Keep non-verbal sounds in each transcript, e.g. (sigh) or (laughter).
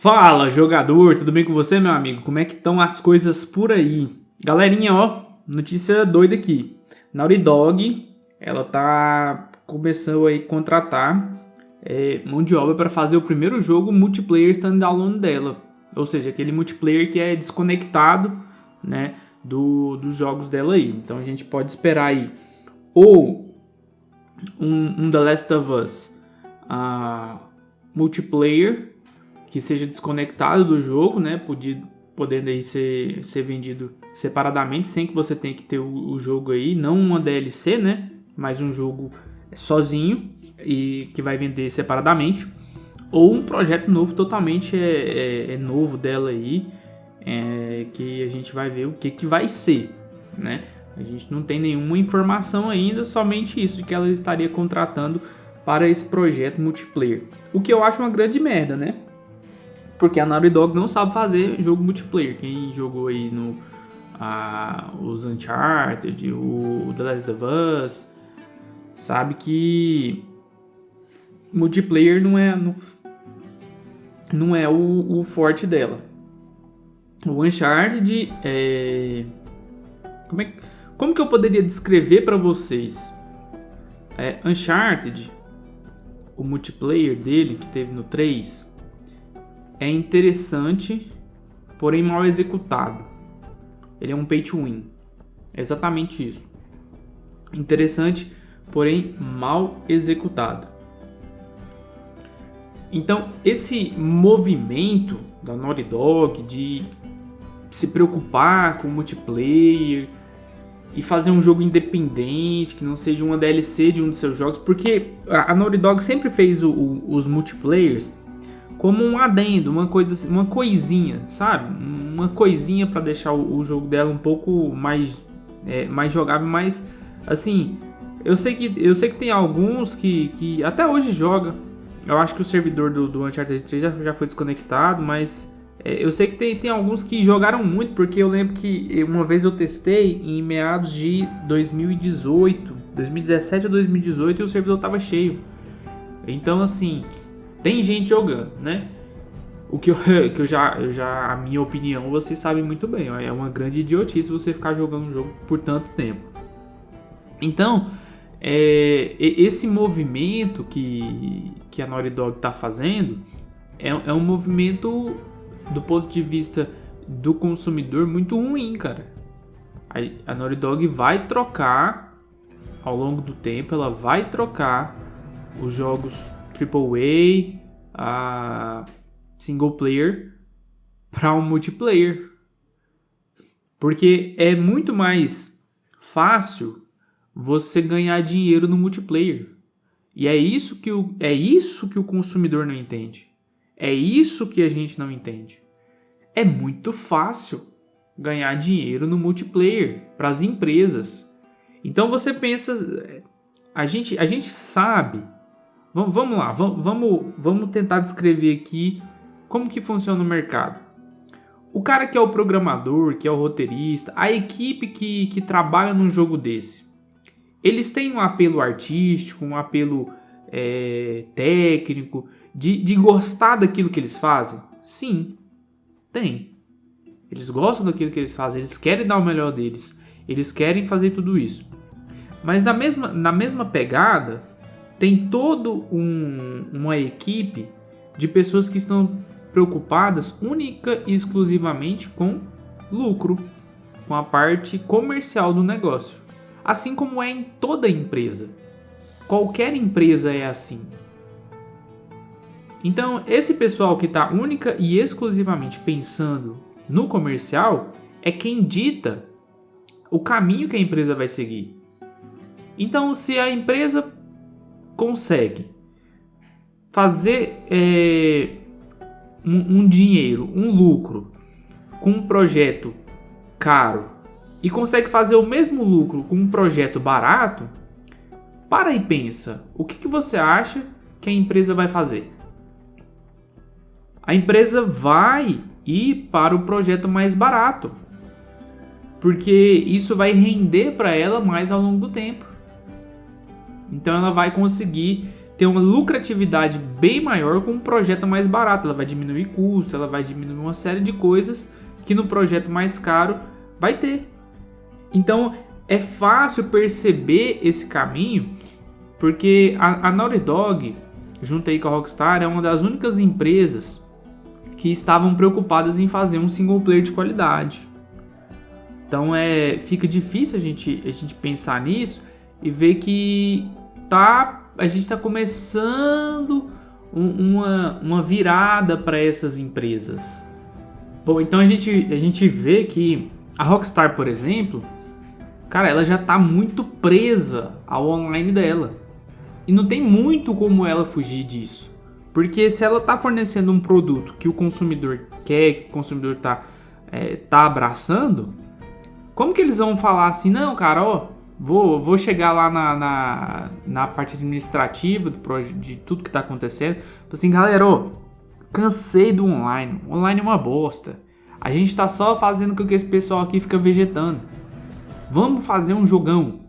Fala, jogador, tudo bem com você, meu amigo? Como é que estão as coisas por aí? Galerinha, ó, notícia doida aqui. Naughty Dog, ela tá começando aí a contratar é, mão de obra para fazer o primeiro jogo multiplayer standalone dela. Ou seja, aquele multiplayer que é desconectado, né, do, dos jogos dela aí. Então a gente pode esperar aí ou um, um The Last of Us uh, multiplayer que seja desconectado do jogo, né? Podia, podendo aí ser, ser vendido separadamente, sem que você tenha que ter o, o, jogo aí, não uma DLC, né? Mas um jogo sozinho e que vai vender separadamente. Ou um projeto novo, totalmente é, é, é novo dela aí, é, que a gente vai ver o que, que vai ser, né? A gente não tem nenhuma informação ainda, somente isso, que ela estaria contratando para esse projeto multiplayer. O que eu acho uma grande merda, né? Porque a Naughty Dog não sabe fazer jogo multiplayer. Quem jogou aí no os Uncharted, o The Last of Us, sabe que multiplayer não é não, não é o, o, forte dela. O Uncharted é como é como que eu poderia descrever para vocês? É, Uncharted, o multiplayer dele que teve no 3, é interessante, porém mal executado. Ele é um pay to win. É exatamente isso. Interessante, porém mal executado. Então, esse movimento da Naughty Dog de se preocupar com multiplayer e fazer um jogo independente, que não seja uma DLC de um dos seus jogos, porque a Naughty Dog sempre fez o, o, os multiplayers como um adendo, uma coisa, uma coisinha, sabe? Uma coisinha para deixar o, o, jogo dela um pouco mais, é, mais jogável, mas assim, eu sei que eu sei que tem alguns que, que até hoje joga. Eu acho que o servidor do, do Uncharted 3 já, já foi desconectado, mas é, eu sei que tem, tem alguns que jogaram muito, porque eu lembro que uma vez eu testei em meados de 2018, 2017 ou 2018 e o servidor tava cheio. Então assim, tem gente jogando, né? O que eu, (laughs) que eu já, já, a minha opinião, vocês sabem muito bem. É uma grande idiotice você ficar jogando um jogo por tanto tempo. Então, é, esse movimento que, que a Naughty Dog está fazendo é, é um movimento do ponto de vista do consumidor muito ruim, cara. A, a Naughty Dog vai trocar ao longo do tempo, ela vai trocar os jogos AAA, a single player para um multiplayer. Porque é muito mais fácil você ganhar dinheiro no multiplayer. E é isso que o, é isso que o consumidor não entende. É isso que a gente não entende. É muito fácil ganhar dinheiro no multiplayer para as empresas. Então você pensa, a gente, a gente sabe Vamos, vamos lá, vamos, vamos, tentar descrever aqui como que funciona o mercado. O cara que é o programador, que é o roteirista, a equipe que, que trabalha num jogo desse, eles têm um apelo artístico, um apelo é, técnico, de, de gostar daquilo que eles fazem? Sim, tem. Eles gostam daquilo que eles fazem, eles querem dar o melhor deles, eles querem fazer tudo isso. Mas na mesma, na mesma pegada, tem todo um, uma equipe de pessoas que estão preocupadas única e exclusivamente com lucro, com a parte comercial do negócio, assim como é em toda empresa. Qualquer empresa é assim. Então, esse pessoal que está única e exclusivamente pensando no comercial é quem dita o caminho que a empresa vai seguir. Então, se a empresa consegue fazer é, um, um dinheiro, um lucro com um projeto caro e consegue fazer o mesmo lucro com um projeto barato, para e pensa, o que, que você acha que a empresa vai fazer? A empresa vai ir para o projeto mais barato, porque isso vai render para ela mais ao longo do tempo. Então ela vai conseguir ter uma lucratividade bem maior com um projeto mais barato. Ela vai diminuir custo, ela vai diminuir uma série de coisas que no projeto mais caro vai ter. Então é fácil perceber esse caminho porque a, a Naughty Dog, junto aí com a Rockstar, é uma das únicas empresas que estavam preocupadas em fazer um single player de qualidade. Então é, fica difícil a gente, a gente pensar nisso e ver que tá, a gente está começando um, uma, uma virada para essas empresas. Bom, então a gente, a gente vê que a Rockstar, por exemplo, cara, ela já está muito presa ao online dela. E não tem muito como ela fugir disso. Porque se ela está fornecendo um produto que o consumidor quer, que o consumidor está é, tá abraçando, como que eles vão falar assim, não, cara, ó, vou, vou chegar lá na, na, na parte administrativa do, de tudo que está acontecendo, assim, galera, ó, cansei do online, online é uma bosta. A gente está só fazendo com que esse pessoal aqui fica vegetando. Vamos fazer um jogão.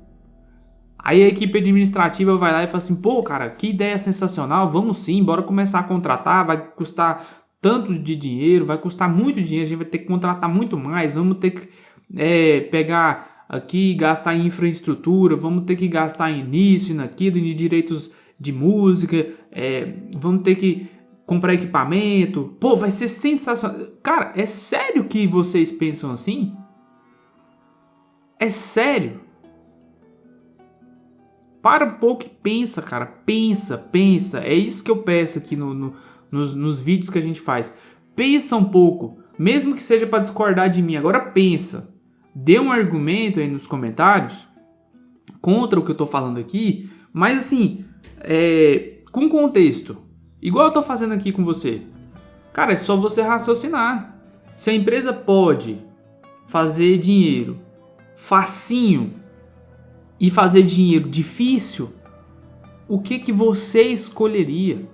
Aí a equipe administrativa vai lá e fala assim, pô, cara, que ideia sensacional, vamos sim, bora começar a contratar, vai custar tanto de dinheiro, vai custar muito dinheiro, a gente vai ter que contratar muito mais, vamos ter que é, pegar aqui gastar em infraestrutura, vamos ter que gastar em nisso e naquilo, em direitos de música, é, vamos ter que comprar equipamento. Pô, vai ser sensacional. Cara, é sério que vocês pensam assim? É sério? Para um pouco e pensa, cara. Pensa, pensa. É isso que eu peço aqui no, no nos, nos vídeos que a gente faz. Pensa um pouco. Mesmo que seja para discordar de mim. Agora pensa. Dê um argumento aí nos comentários contra o que eu tô falando aqui, mas assim, é, com contexto, igual eu tô fazendo aqui com você. Cara, é só você raciocinar. Se a empresa pode fazer dinheiro facinho e fazer dinheiro difícil, o que que você escolheria?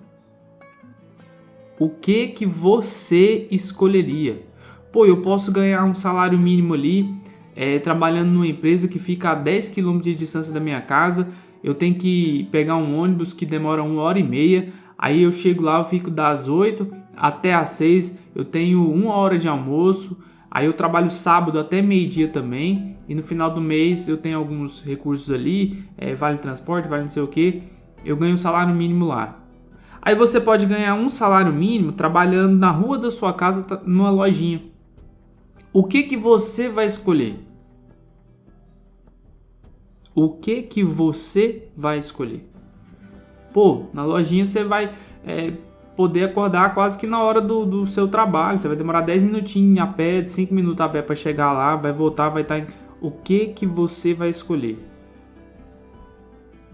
O que que você escolheria? Pô, eu posso ganhar um salário mínimo ali é, trabalhando numa empresa que fica a 10 km de distância da minha casa, eu tenho que pegar um ônibus que demora uma hora e meia, aí eu chego lá, eu fico das 8 até as 6, eu tenho uma hora de almoço, aí eu trabalho sábado até meio-dia também, e no final do mês eu tenho alguns recursos ali, é, vale transporte, vale não sei o que, eu ganho um salário mínimo lá. Aí você pode ganhar um salário mínimo trabalhando na rua da sua casa numa lojinha. O que que você vai escolher? O que que você vai escolher. Pô, na lojinha você vai é, poder acordar quase que na hora do, do, seu trabalho. Você vai demorar 10 minutinhos a pé, 5 minutos a pé para chegar lá, vai voltar, vai estar em... O que que você vai escolher?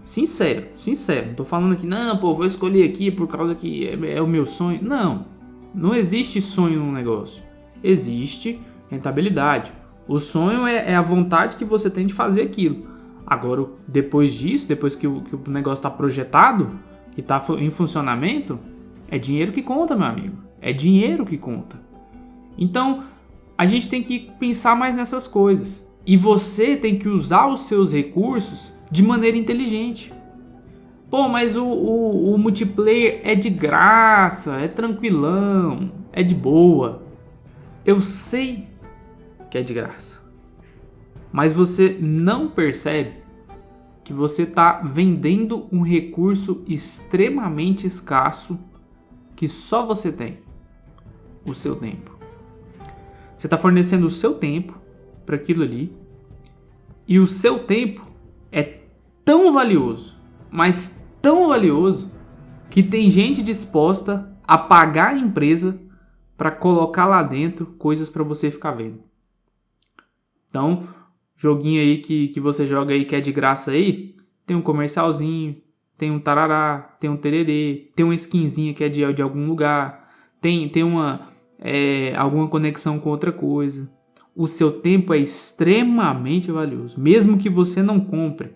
Sincero, sincero. Não tô falando aqui, não, pô, vou escolher aqui por causa que é, é o meu sonho. Não, não existe sonho no negócio. Existe rentabilidade. O sonho é, é a vontade que você tem de fazer aquilo. Agora, depois disso, depois que o, que o negócio está projetado, que está em funcionamento, é dinheiro que conta, meu amigo. É dinheiro que conta. Então, a gente tem que pensar mais nessas coisas. E você tem que usar os seus recursos de maneira inteligente. Pô, mas o, o, o multiplayer é de graça, é tranquilão, é de boa. Eu sei que é de graça mas você não percebe que você está vendendo um recurso extremamente escasso que só você tem, o seu tempo. Você está fornecendo o seu tempo para aquilo ali e o seu tempo é tão valioso, mas tão valioso que tem gente disposta a pagar a empresa para colocar lá dentro coisas para você ficar vendo. Então, joguinho aí que, que você joga aí que é de graça aí, tem um comercialzinho, tem um tarará, tem um tererê, tem uma skinzinha que é de, de algum lugar, tem, tem uma, é, alguma conexão com outra coisa. O seu tempo é extremamente valioso, mesmo que você não compre.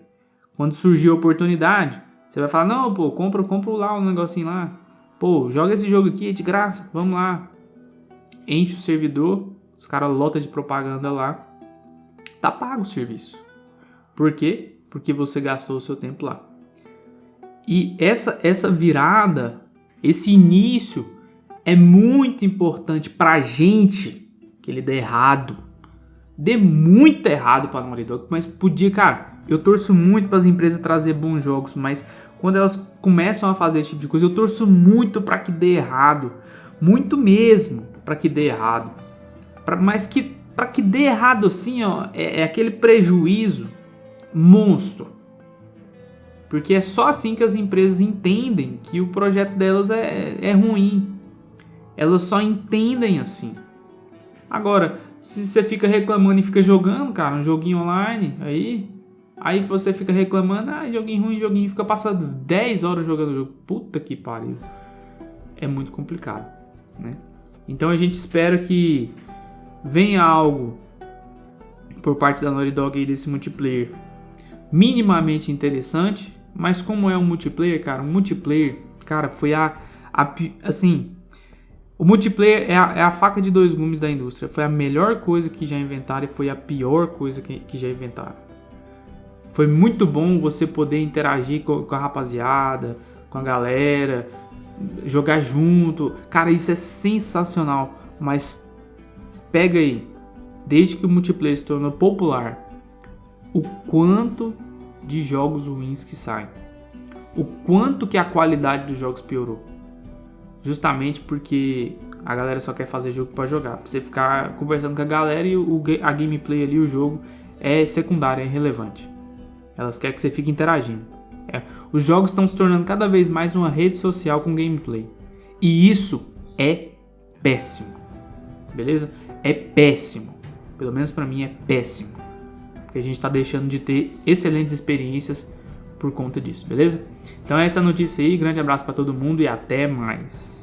Quando surgir a oportunidade, você vai falar, não, pô, compra, compra lá um negocinho lá. Pô, joga esse jogo aqui, é de graça, vamos lá. Enche o servidor, os caras lotam de propaganda lá Tá pago o serviço. Por quê? Porque você gastou o seu tempo lá. E essa, essa virada, esse início é muito importante pra gente que ele dê errado. Dê muito errado pra Naughty mas podia, cara, eu torço muito para as empresas trazer bons jogos, mas quando elas começam a fazer esse tipo de coisa, eu torço muito para que dê errado, muito mesmo para que dê errado. Pra, mas que para que dê errado assim, ó, é, é aquele prejuízo monstro. Porque é só assim que as empresas entendem que o projeto delas é, é ruim. Elas só entendem assim. Agora, se você fica reclamando e fica jogando, cara, um joguinho online, aí. Aí você fica reclamando, ah, joguinho ruim, joguinho, fica passando 10 horas jogando o jogo. Puta que pariu. É muito complicado, né? Então a gente espera que venha algo por parte da Naughty Dog aí desse multiplayer minimamente interessante, mas como é um multiplayer, cara, um multiplayer, cara, foi a, a assim, o multiplayer é a, é a, faca de dois gumes da indústria. Foi a melhor coisa que já inventaram e foi a pior coisa que, que já inventaram. Foi muito bom você poder interagir com, com a rapaziada, com a galera, jogar junto. Cara, isso é sensacional. Mas pega aí, desde que o multiplayer se tornou popular, o quanto de jogos ruins que saem. O quanto que a qualidade dos jogos piorou. Justamente porque a galera só quer fazer jogo para jogar. Pra você ficar conversando com a galera e o, a gameplay ali, o jogo, é secundário, é irrelevante. Elas querem que você fique interagindo. É, os jogos estão se tornando cada vez mais uma rede social com gameplay. E isso é péssimo. Beleza? É péssimo. Pelo menos para mim é péssimo porque a gente está deixando de ter excelentes experiências por conta disso, beleza? Então é essa notícia aí, grande abraço para todo mundo e até mais.